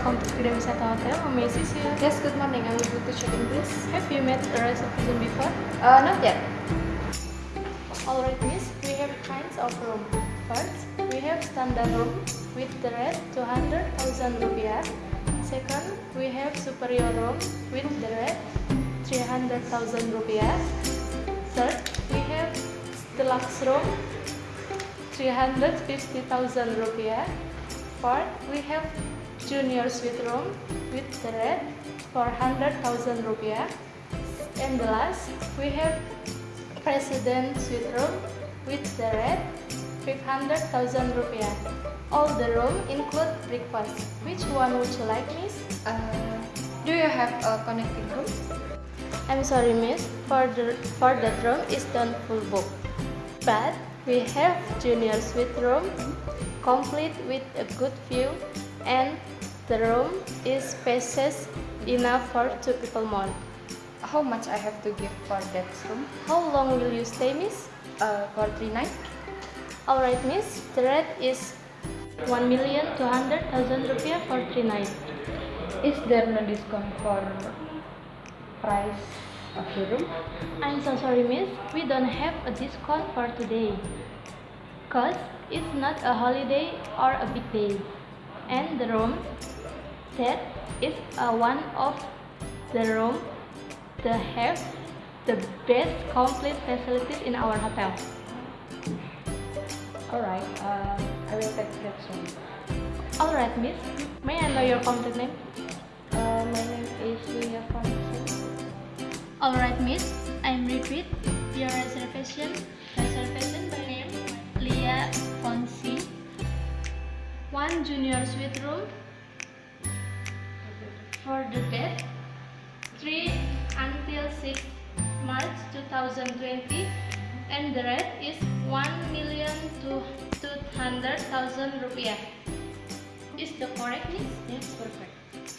Seta Hotel. How may I assist you? Yes, good morning. I would like to check in, please. Have you made a reservation before? Uh, not yet. Alright, miss. We have kinds of room. First, we have standard room with the rate 200,000 rupiah. Second, we have superior room with the rate 300,000 rupiah. Third, we have deluxe room 350,000 rupiah. Fourth, we have junior suite room with the rate 400,000 rupiah. And the last, we have president suite room with the rate 500,000 rupiah. All the room include breakfast. Which one would you like, miss? Uh, do you have a connecting room? I'm sorry, miss. For the for that room is done full book. But we have junior suite room complete with a good view and the room is spacious enough for two people more. How much I have to give for that room? How long will you stay, miss? Uh, for three nights? Alright, miss. The rate is 1,200,000 rupiah for three nights. Is there no discount for price of the room? I'm so sorry, miss. We don't have a discount for today. Cause it's not a holiday or a big day. And the room that is uh, one of the room that have the best complete facilities in our hotel. Alright, uh, I will take that room. Alright, miss. May I know your complete name? Uh, my name is Julia Fonsi. Alright, miss. I'm repeat your reservation. Reservation by name Leah Fonsi. One junior suite room for the date 3 until 6 March 2020 and the rate is 1 million to 200,000 rupiah. Is the correct, miss? Yes, perfect.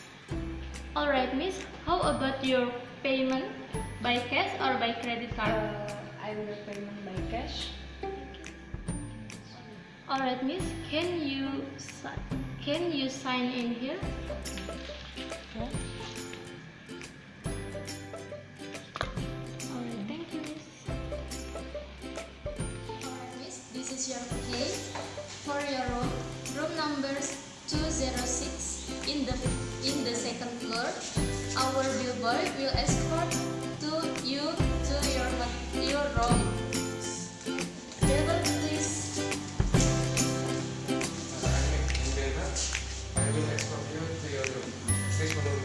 Alright, miss. How about your payment by cash or by credit card? Uh, I will payment by cash. Alright, miss. Can you si- can you sign in here? Yeah. Alright, thank you, miss. Alright, miss. This is your key for your room. Room number 206 in the in the second floor. Our billboy will escort escort you